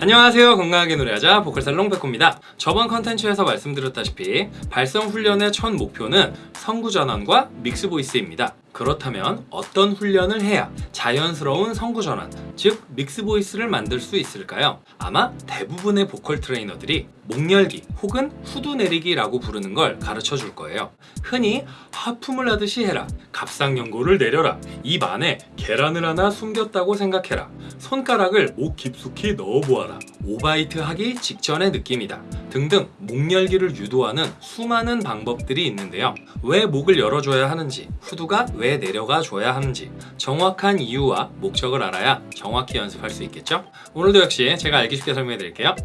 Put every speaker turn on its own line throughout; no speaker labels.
안녕하세요. 건강하게 노래하자 보컬살롱 백호입니다. 저번 컨텐츠에서 말씀드렸다시피 발성 훈련의 첫 목표는 성구 전환과 mix voice입니다. 그렇다면 어떤 훈련을 해야 자연스러운 성구 전환, 즉 mix voice를 만들 수 있을까요? 아마 대부분의 보컬 트레이너들이 목 열기 혹은 후두 내리기라고 부르는 걸 가르쳐 줄 거예요. 흔히 하품을 하듯이 해라, 갑상연골을 내려라, 입 안에 계란을 하나 숨겼다고 생각해라, 손가락을 목 깊숙이 넣어보아라, 오바이트 하기 직전의 느낌이다 등등 목 열기를 유도하는 수많은 방법들이 있는데요. 왜 목을 열어줘야 하는지, 후두가 왜 내려가 줘야 하는지 정확한 이유와 목적을 알아야 정확히 연습할 수 있겠죠? 오늘도 역시 제가 알기 쉽게 설명해 드릴게요.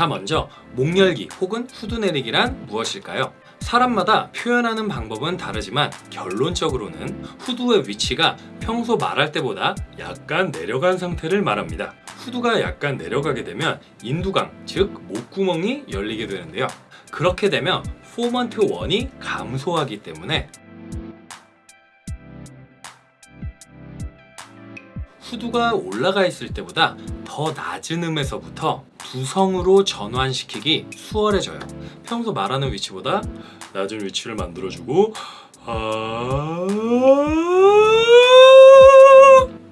자 먼저 목 열기 혹은 후두 내리기란 무엇일까요? 사람마다 표현하는 방법은 다르지만 결론적으로는 후두의 위치가 평소 말할 때보다 약간 내려간 상태를 말합니다. 후두가 약간 내려가게 되면 인두강, 즉 목구멍이 열리게 되는데요. 그렇게 되면 포먼트 1이 감소하기 때문에 후두가 올라가 있을 때보다 더 낮은 음에서부터 두성으로 전환시키기 수월해져요. 평소 말하는 위치보다 낮은 위치를 만들어주고 아...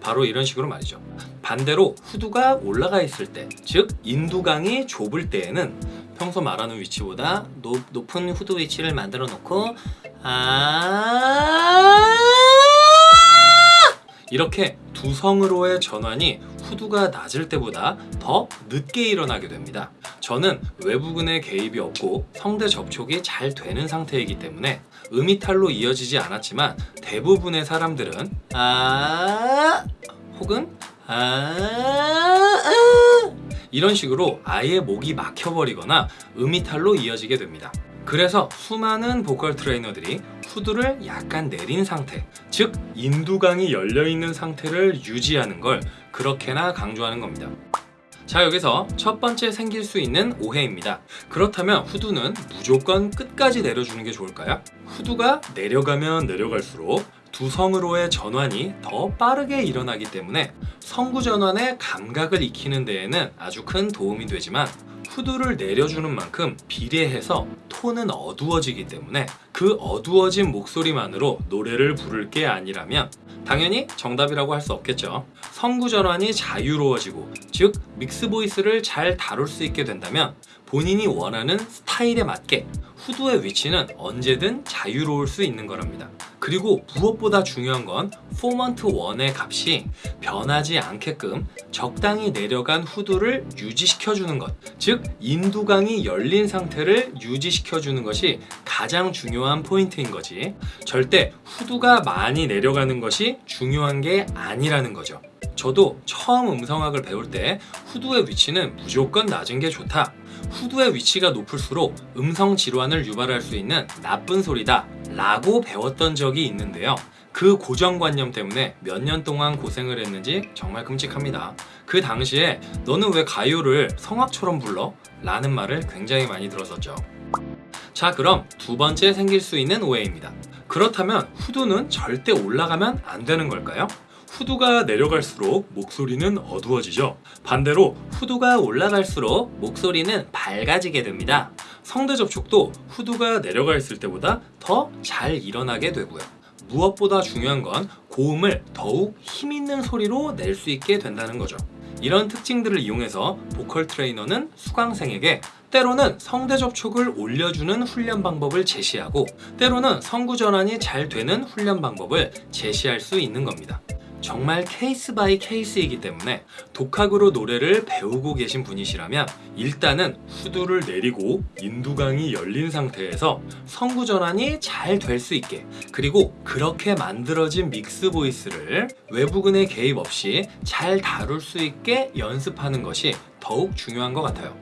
바로 이런 식으로 말이죠. 반대로 후두가 올라가 있을 때, 즉 인두강이 좁을 때에는 평소 말하는 위치보다 높, 높은 후두 위치를 만들어 놓고 아 이렇게 두 성으로의 전환이 후두가 낮을 때보다 더 늦게 일어나게 됩니다. 저는 외부근의 개입이 없고 성대 접촉이 잘 되는 상태이기 때문에 음이탈로 이어지지 않았지만 대부분의 사람들은 아 혹은 아 이런 식으로 아예 목이 막혀버리거나 음이탈로 이어지게 됩니다. 그래서 수많은 보컬 트레이너들이 후두를 약간 내린 상태 즉 인두강이 열려있는 상태를 유지하는 걸 그렇게나 강조하는 겁니다 자 여기서 첫 번째 생길 수 있는 오해입니다 그렇다면 후두는 무조건 끝까지 내려주는 게 좋을까요? 후두가 내려가면 내려갈수록 두성으로의 전환이 더 빠르게 일어나기 때문에 성구 전환의 감각을 익히는 데에는 아주 큰 도움이 되지만 후두를 내려주는 만큼 비례해서 톤은 어두워지기 때문에 그 어두워진 목소리만으로 노래를 부를 게 아니라면 당연히 정답이라고 할 수 없겠죠. 성구 전환이 자유로워지고 즉 mix voice를 잘 다룰 수 있게 된다면 본인이 원하는 스타일에 맞게 후두의 위치는 언제든 자유로울 수 있는 거랍니다. 그리고 무엇보다 중요한 건 formant 1의 값이 변하지 않게끔 적당히 내려간 후두를 유지시켜주는 것즉 인두강이 열린 상태를 유지시켜주는 것이 가장 중요한 포인트인 거지. 절대 후두가 많이 내려가는 것이 중요한 게 아니라는 거죠. 저도 처음 음성학을 배울 때 후두의 위치는 무조건 낮은 게 좋다. 후두의 위치가 높을수록 음성 질환을 유발할 수 있는 나쁜 소리다 라고 배웠던 적이 있는데요. 그 고정관념 때문에 몇 년 동안 고생을 했는지 정말 끔찍합니다. 그 당시에 너는 왜 가요를 성악처럼 불러? 라는 말을 굉장히 많이 들었었죠 자 그럼 두 번째 생길 수 있는 오해입니다. 그렇다면 후두는 절대 올라가면 안 되는 걸까요? 후두가 내려갈수록 목소리는 어두워지죠. 반대로 후두가 올라갈수록 목소리는 밝아지게 됩니다. 성대 접촉도 후두가 내려가 있을 때보다 더 잘 일어나게 되고요. 무엇보다 중요한 건 고음을 더욱 힘있는 소리로 낼 수 있게 된다는 거죠. 이런 특징들을 이용해서 보컬 트레이너는 수강생에게 때로는 성대 접촉을 올려주는 훈련 방법을 제시하고 때로는 성구 전환이 잘 되는 훈련 방법을 제시할 수 있는 겁니다. 정말 case by case이기 때문에 독학으로 노래를 배우고 계신 분이시라면 일단은 후두를 내리고 인두강이 열린 상태에서 성구 전환이 잘 될 수 있게 그리고 그렇게 만들어진 mix voice를 외부근의 개입 없이 잘 다룰 수 있게 연습하는 것이 더욱 중요한 것 같아요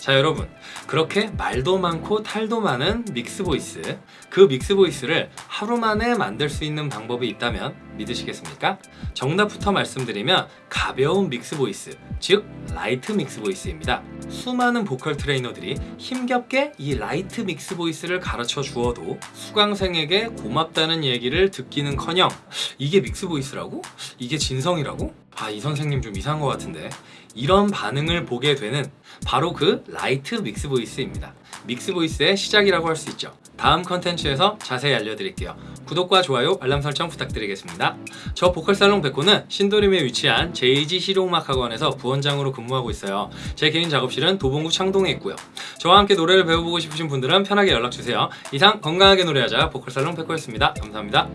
자 여러분 그렇게 말도 많고 탈도 많은 mix voice 그 mix voice를 하루 만에 만들 수 있는 방법이 있다면 믿으시겠습니까? 정답부터 말씀드리면 가벼운 mix voice 즉 light mix voice입니다 수많은 보컬 트레이너들이 힘겹게 이 light mix voice를 가르쳐 주어도 수강생에게 고맙다는 얘기를 듣기는커녕 이게 mix voice라고? 이게 진성이라고? 아 이 선생님 좀 이상한 것 같은데. 이런 반응을 보게 되는 바로 그 light mix voice입니다. mix voice의 시작이라고 할 수 있죠. 다음 컨텐츠에서 자세히 알려드릴게요. 구독과 좋아요 알람 설정 부탁드리겠습니다. 저 보컬 살롱 백호는 신도림에 위치한 JG 실용음악학원에서 부원장으로 근무하고 있어요. 제 개인 작업실은 도봉구 창동에 있고요. 저와 함께 노래를 배워보고 싶으신 분들은 편하게 연락주세요. 이상 건강하게 노래하자 보컬 살롱 백호였습니다. 감사합니다